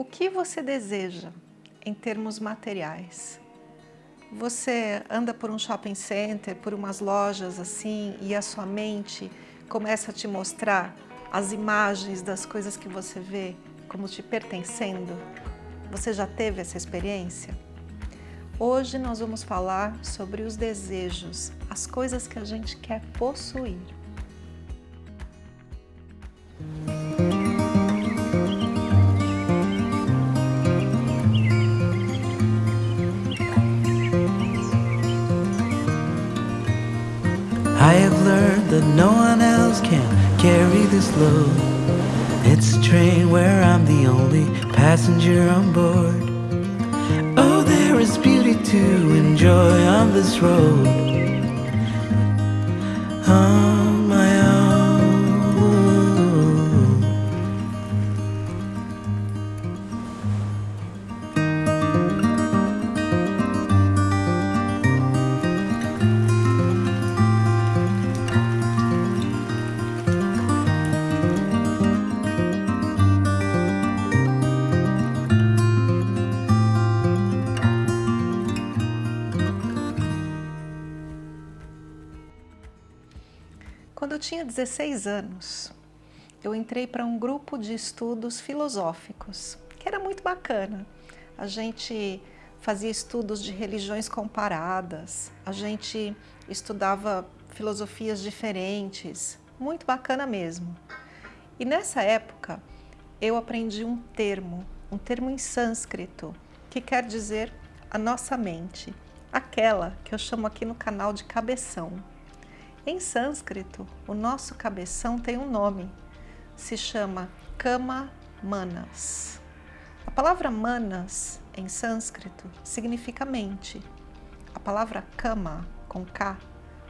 O que você deseja em termos materiais? Você anda por um shopping center, por umas lojas assim, e a sua mente começa a te mostrar as imagens das coisas que você vê como te pertencendo? Você já teve essa experiência? Hoje nós vamos falar sobre os desejos, as coisas que a gente quer possuir. I have learned that no one else can carry this load. It's a train where I'm the only passenger on board. Oh, there is beauty to enjoy on this road. Oh. Tinha 16 anos, eu entrei para um grupo de estudos filosóficos, que era muito bacana. A gente fazia estudos de religiões comparadas, a gente estudava filosofias diferentes, muito bacana mesmo. E nessa época, eu aprendi um termo, um termo em sânscrito, que quer dizer a nossa mente, aquela que eu chamo aqui no canal de cabeção. Em sânscrito, o nosso cabeção tem um nome, se chama Kama Manas. A palavra Manas, em sânscrito, significa mente. A palavra Kama, com K,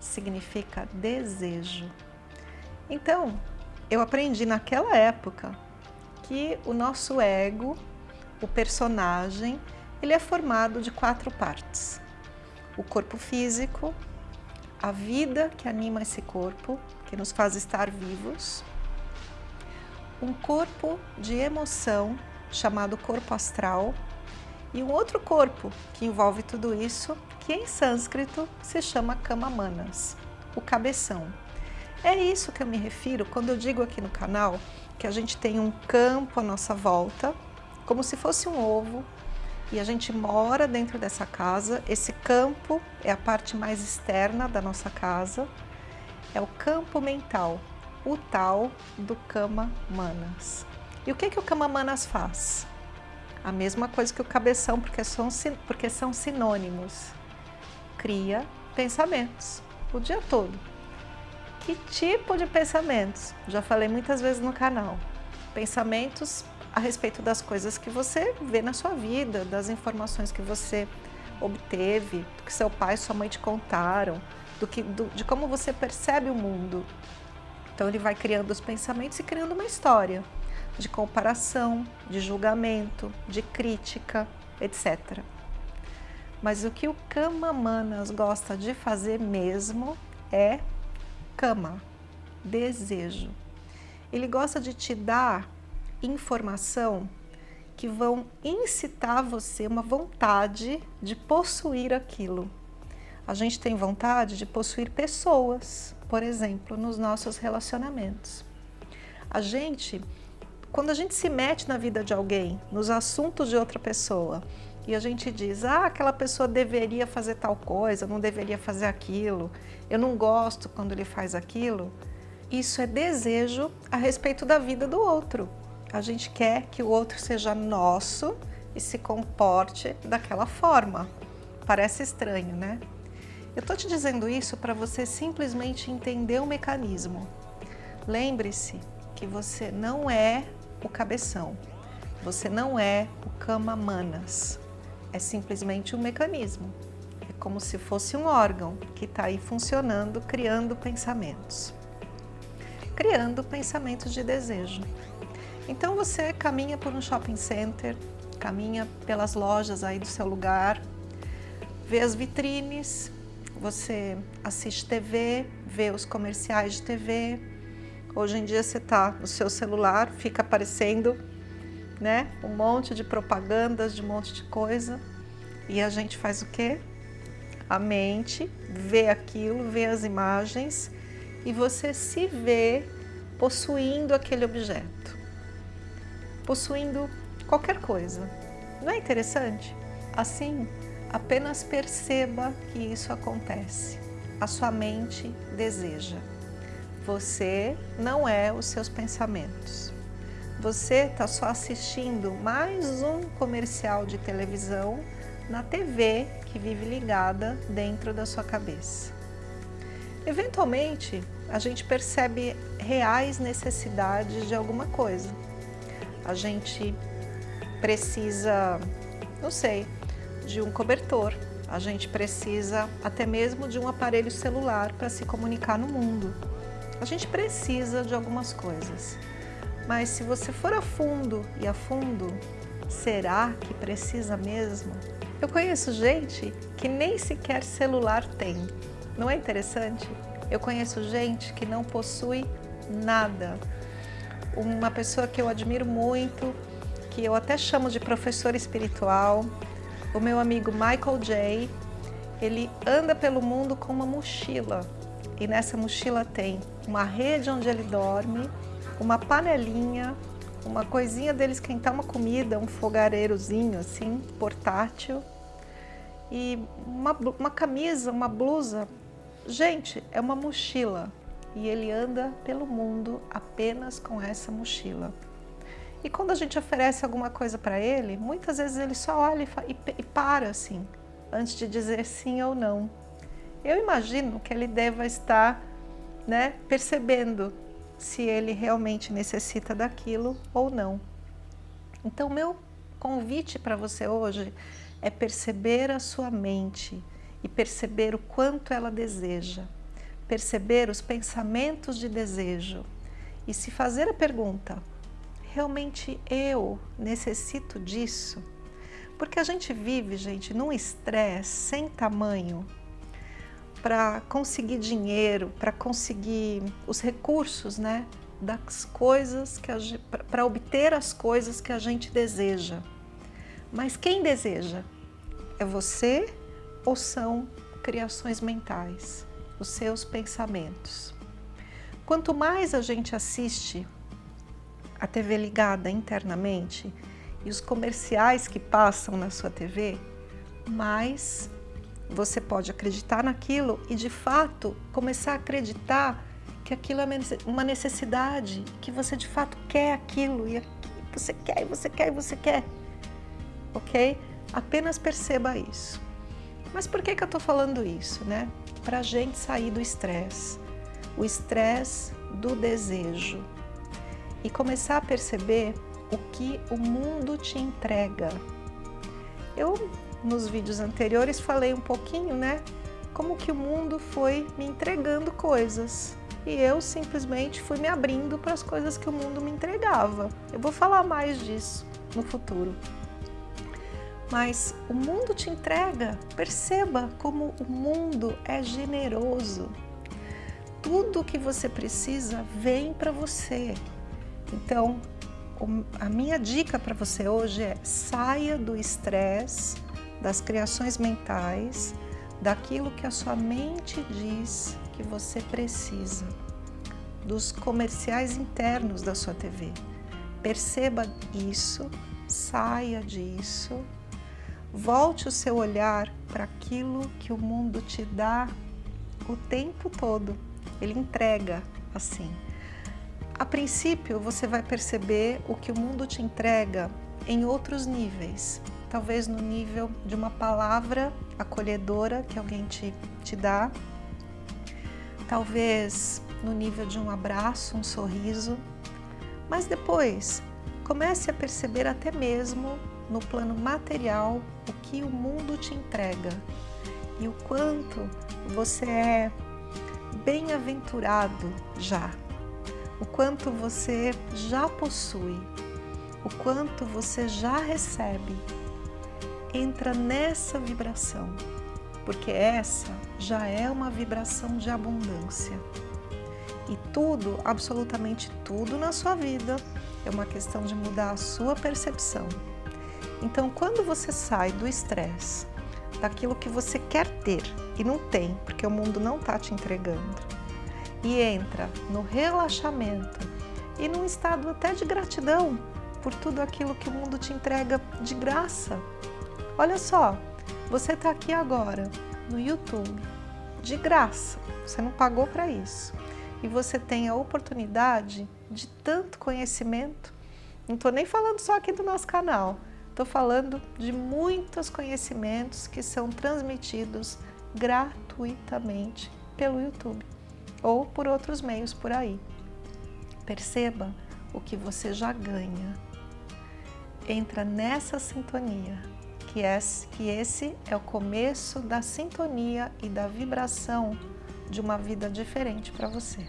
significa desejo. Então, eu aprendi naquela época que o nosso ego, o personagem, ele é formado de quatro partes. O corpo físico, a vida que anima esse corpo, que nos faz estar vivos, um corpo de emoção chamado corpo astral e um outro corpo que envolve tudo isso, que em sânscrito se chama Kama Manas, o cabeção. É isso que eu me refiro quando eu digo aqui no canal que a gente tem um campo à nossa volta, como se fosse um ovo, e a gente mora dentro dessa casa. Esse campo é a parte mais externa da nossa casa, é o campo mental, o tal do Kama Manas. E o que, que o Kama Manas faz? A mesma coisa que o cabeção, porque são, porque são sinônimos. Cria pensamentos o dia todo. Que tipo de pensamentos? Já falei muitas vezes no canal. Pensamentos a respeito das coisas que você vê na sua vida, das informações que você obteve, do que seu pai e sua mãe te contaram, do que, do, de como você percebe o mundo. Então ele vai criando os pensamentos e criando uma história de comparação, de julgamento, de crítica, etc. Mas o que o Kama Manas gosta de fazer mesmo é Kama, desejo. Ele gosta de te dar informação que vão incitar você uma vontade de possuir aquilo. A gente tem vontade de possuir pessoas, por exemplo, nos nossos relacionamentos. A gente, quando a gente se mete na vida de alguém, nos assuntos de outra pessoa, e a gente diz, ah, aquela pessoa deveria fazer tal coisa, não deveria fazer aquilo, eu não gosto quando ele faz aquilo, isso é desejo a respeito da vida do outro a gente quer que o outro seja nosso e se comporte daquela forma. Parece estranho, né? Eu estou te dizendo isso para você simplesmente entender o mecanismo. Lembre-se que você não é o cabeção, você não é o cama manas, é simplesmente um mecanismo. É como se fosse um órgão que está aí funcionando, criando pensamentos. Criando pensamentos de desejo. Então você caminha por um shopping center, caminha pelas lojas aí do seu lugar, vê as vitrines, você assiste TV, vê os comerciais de TV. Hoje em dia você está no seu celular, fica aparecendo né? Um monte de propagandas, de um monte de coisa. E a gente faz o quê? A mente vê aquilo, vê as imagens e você se vê possuindo aquele objeto, possuindo qualquer coisa. Não é interessante? Assim, apenas perceba que isso acontece. A sua mente deseja. Você não é os seus pensamentos. Você está só assistindo mais um comercial de televisão na TV que vive ligada dentro da sua cabeça. Eventualmente, a gente percebe reais necessidades de alguma coisa. A gente precisa, não sei, de um cobertor. A gente precisa até mesmo de um aparelho celular para se comunicar no mundo. A gente precisa de algumas coisas. Mas se você for a fundo e a fundo, será que precisa mesmo? Eu conheço gente que nem sequer celular tem. Não é interessante? Eu conheço gente que não possui nada. Uma pessoa que eu admiro muito, que eu até chamo de professor espiritual, o meu amigo Michael J. Ele anda pelo mundo com uma mochila e nessa mochila tem uma rede onde ele dorme, uma panelinha, uma coisinha dele esquentar uma comida, um fogareirozinho assim, portátil, e uma, uma camisa, uma blusa. Gente, é uma mochila e ele anda pelo mundo apenas com essa mochila. E quando a gente oferece alguma coisa para ele, muitas vezes ele só olha e, e para assim, antes de dizer sim ou não. Eu imagino que ele deva estar né, percebendo se ele realmente necessita daquilo ou não. Então, meu convite para você hoje é perceber a sua mente e perceber o quanto ela deseja, perceber os pensamentos de desejo e se fazer a pergunta, realmente eu necessito disso? Porque a gente vive, gente, num estresse sem tamanho, para conseguir dinheiro, para conseguir os recursos, né? Das coisas que para obter as coisas que a gente deseja. Mas quem deseja? É você ou são criações mentais, os seus pensamentos? Quanto mais a gente assiste a TV ligada internamente e os comerciais que passam na sua TV, mais você pode acreditar naquilo e, de fato, começar a acreditar que aquilo é uma necessidade, que você, de fato, quer aquilo e você quer, e você quer, e você quer. Ok? Apenas perceba isso. Mas por que, que eu estou falando isso? Né? Para a gente sair do estresse. O estresse do desejo. E começar a perceber o que o mundo te entrega. Eu nos vídeos anteriores falei um pouquinho, né? Como que o mundo foi me entregando coisas e eu simplesmente fui me abrindo para as coisas que o mundo me entregava. Eu vou falar mais disso no futuro. Mas o mundo te entrega, perceba como o mundo é generoso. Tudo que você precisa vem para você. Então, a minha dica para você hoje é saia do estresse, das criações mentais, daquilo que a sua mente diz que você precisa, dos comerciais internos da sua TV. Perceba isso, saia disso, volte o seu olhar para aquilo que o mundo te dá o tempo todo. Ele entrega assim. A princípio, você vai perceber o que o mundo te entrega em outros níveis, talvez no nível de uma palavra acolhedora que alguém te, te dá, talvez no nível de um abraço, um sorriso, mas depois comece a perceber até mesmo no plano material o que o mundo te entrega e o quanto você é bem-aventurado já, o quanto você já possui, o quanto você já recebe entra nessa vibração, porque essa já é uma vibração de abundância. E tudo, absolutamente tudo na sua vida é uma questão de mudar a sua percepção. Então, quando você sai do estresse, daquilo que você quer ter e não tem, porque o mundo não está te entregando, e entra no relaxamento e num estado até de gratidão por tudo aquilo que o mundo te entrega de graça. Olha só, você está aqui agora no YouTube, de graça, você não pagou para isso. E você tem a oportunidade de tanto conhecimento. Não estou nem falando só aqui do nosso canal, estou falando de muitos conhecimentos que são transmitidos gratuitamente pelo YouTube ou por outros meios por aí. Perceba o que você já ganha. Entra nessa sintonia, que, é, que esse é o começo da sintonia e da vibração de uma vida diferente para você.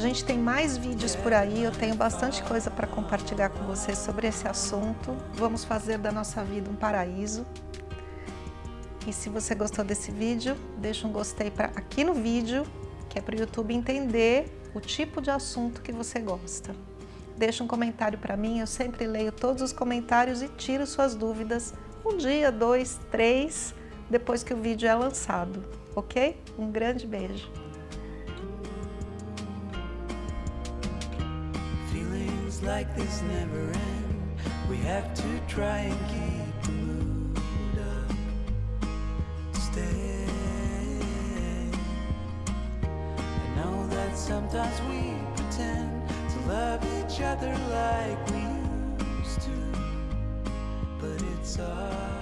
Gente tem mais vídeos por aí, eu tenho bastante coisa para compartilhar com vocês sobre esse assunto. Vamos fazer da nossa vida um paraíso. E se você gostou desse vídeo, deixa um gostei pra, aqui no vídeo, que é para o YouTube entender o tipo de assunto que você gosta. Deixa um comentário para mim, eu sempre leio todos os comentários e tiro suas dúvidas um dia, dois, três, depois que o vídeo é lançado, ok? Um grande beijo! Like this never end. We have to try and keep the mood up. Stay. I know that sometimes we pretend to love each other like we used to, but it's all.